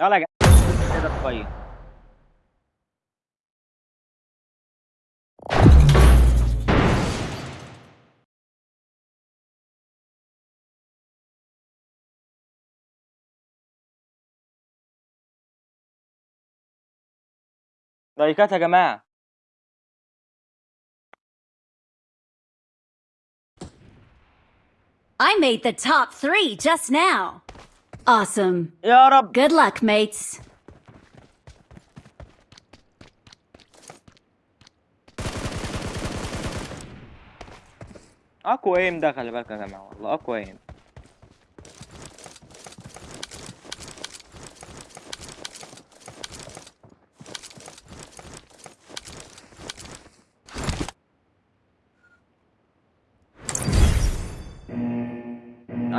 يالّا يا جدعان كده كويس. لايكات يا جماعة. I made the top three just now. Awesome. يا رب. Good luck, mates. أقوى ايم ده خلي بالك يا جماعة والله أقوى ايم.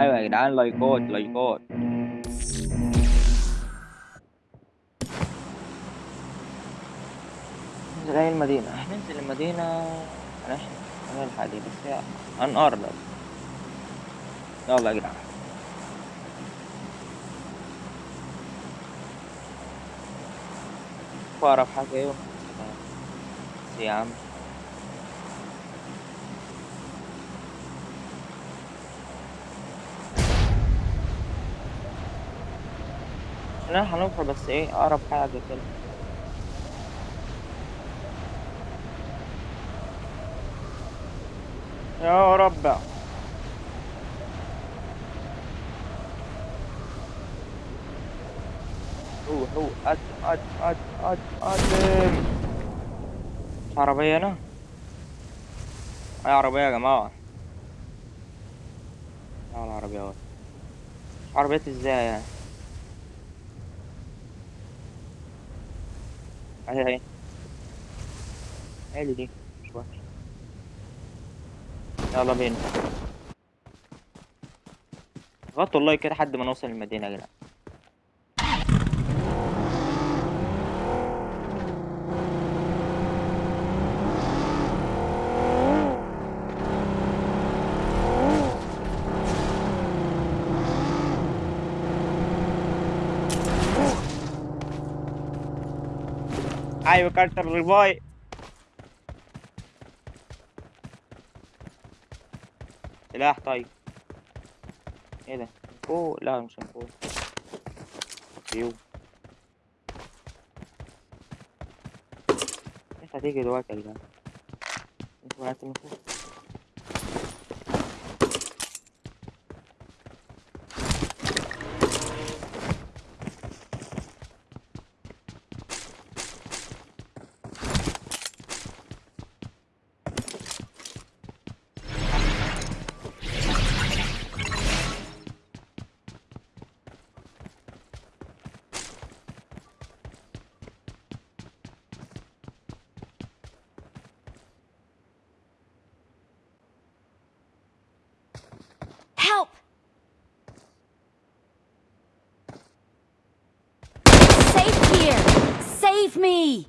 أيوه يا جدعان لايكات، لايكات. ننزل أي المدينة، هننزل المدينة هنح هنلحق دي بس هي هنقرب. يالّا يا جدعان. أقرب حاجة إيه بس يا عم. إحنا هنوصل بس إيه أقرب حاجة كده. يا رب. روح، قدّم، قدّم، قدّم، قدّم، قدّم. في عربية هنا؟ أي عربية يا جماعة؟ العربيات. عربيات إزاي يعني؟ حلو دي، مش وحشة. يالّا بينا. غطّوا اللايك كده لحد ما نوصل المدينة يا جدعان. أيوه كارت الريفاي. سلاح طيب. إيه ده؟ فوق؟ لأ مش من فوق. أيوه. لسه هتيجي دلوقتي يا جدعان. أنتم وقعتوا من فوق. Here! Save me!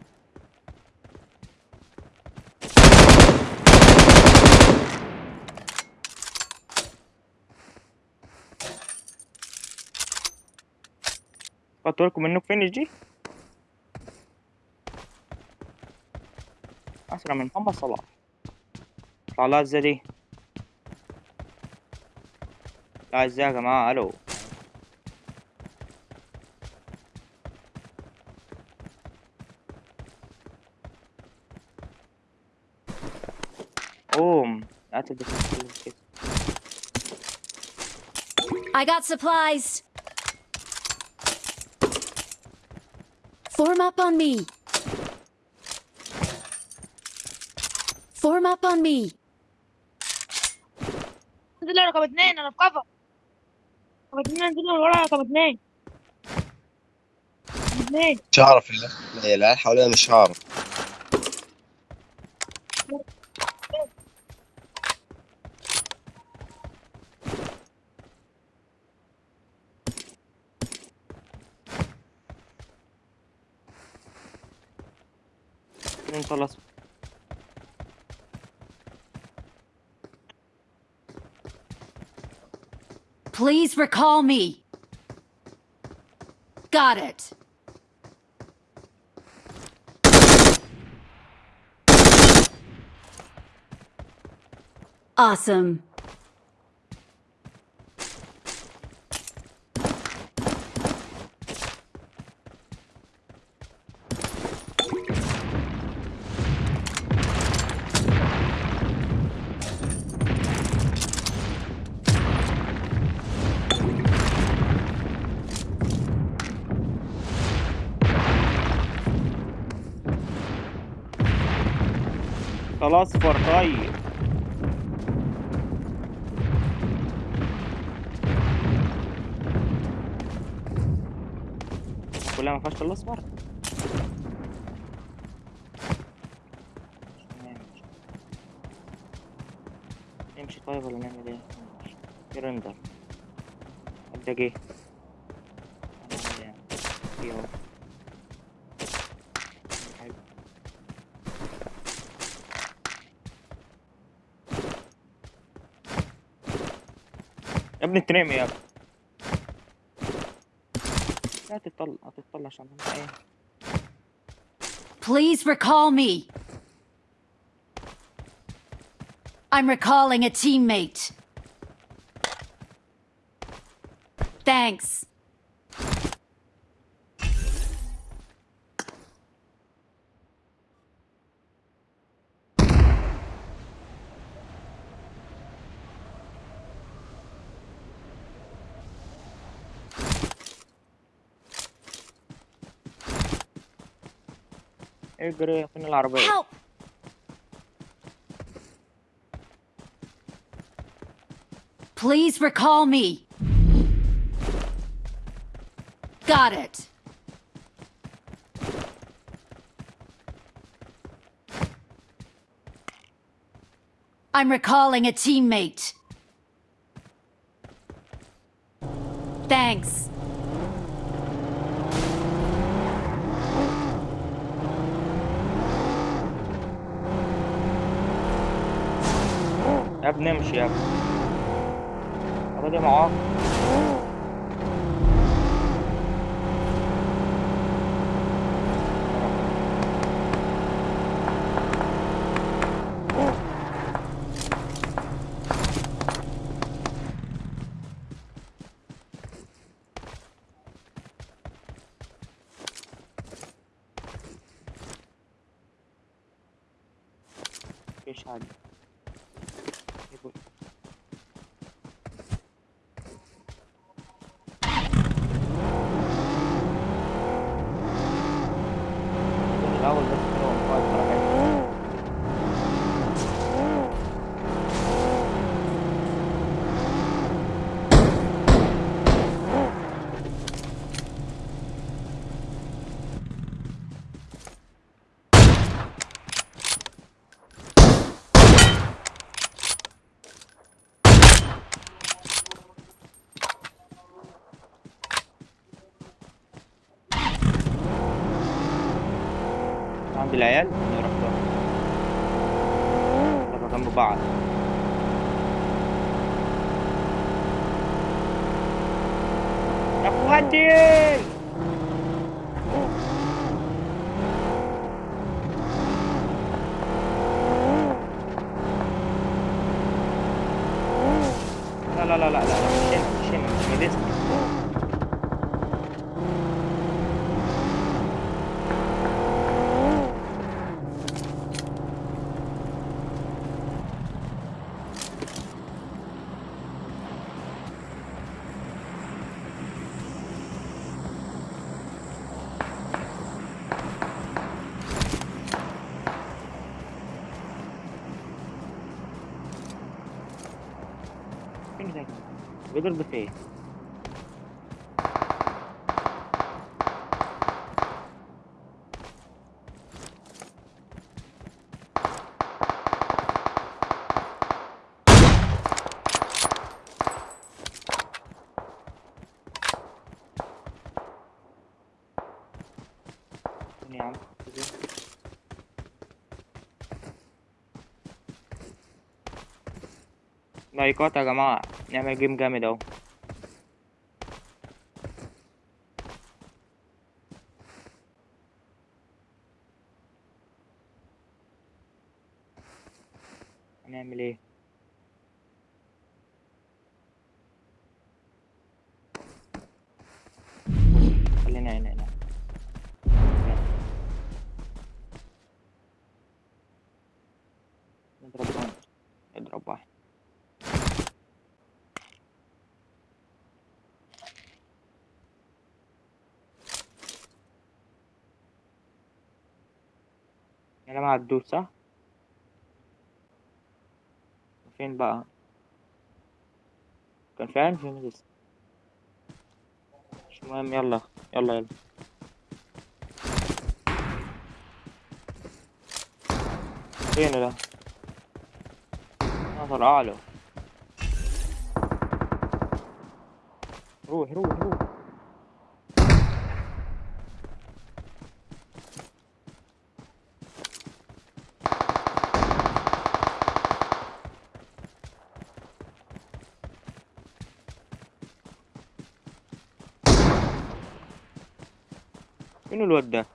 بالكم منه finish دي؟ أسرع من محمد صلاح. أطلع لها إزاي دي؟ لا يا جماعة ألو. قوم. قاتل بس كده. I got supplies. Form up on me. Form up on me. انزل رقم اتنين أنا في كفر رقم اتنين انزل من ورا رقم اتنين رقم اتنين مش عارف لا العيال حوالينا مش عارف اتنين خلاص. Please recall me. Got it. Awesome. خلاص اصفر طيب كلها ما فيهاش الا اصفر نمشي طيب ولا نعمل إيه؟ نمشي. في رندر ده جه هنعمل يا ابني انت نايم يا ابني لا تطلع هتطلع عشان أنا ايه Please recall me. I'm recalling a teammate. Thanks. Hai greu, până la arba Help! Please recall me. Got it. I'm recalling a teammate. Thanks. يا ابني امشي يا ابني العربية دي معاق ايش عند العيال نروح له نبقى جنب بعض يا اخواتي لا لا لا لا لا مش هنا مش seconds, the face. Yeah, Đây, có Tagamo ạ. À. Nhà mày game game mày đâu? Anh em đi. Lên này này này. يلا مع الدود صح؟ فين بقى؟ كان فين فين لسه مش مهم يلا يلا يلا. فين ده؟ نظر أعلى. روح روح روح. فين الواد ده؟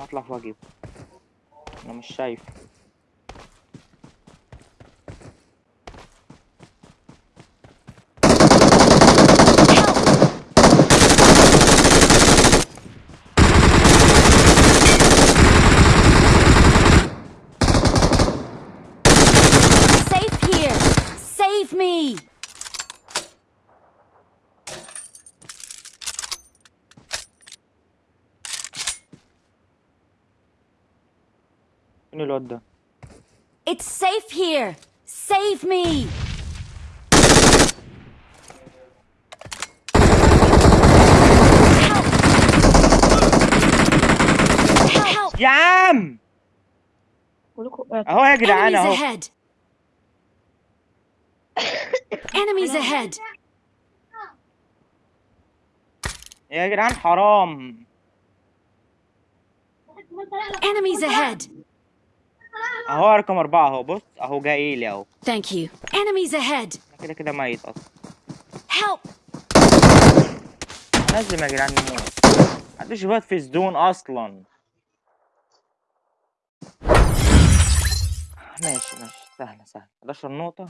هطلع فوق أجيب أنا مش شايف. فين الواد ده It's safe here! Save me! Help! Help! يا عم كلكم آه، اهو يا جدعان Enemies اهو ahead! Enemies ahead! يا جدعان حرام Enemies ahead! أهو رقم أربعة أهو بص أهو جاي لي أهو. You. Enemies ahead! أنا كده كده ميت أصلا. Help! لازم يا جدعان نموت محدش يبات في الزون أصلا. ماشي ماشي. سهلة سهلة. 11 نقطة.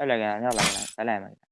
يلا يا جدعان يلا يا جدعان. سلام يا جدعان.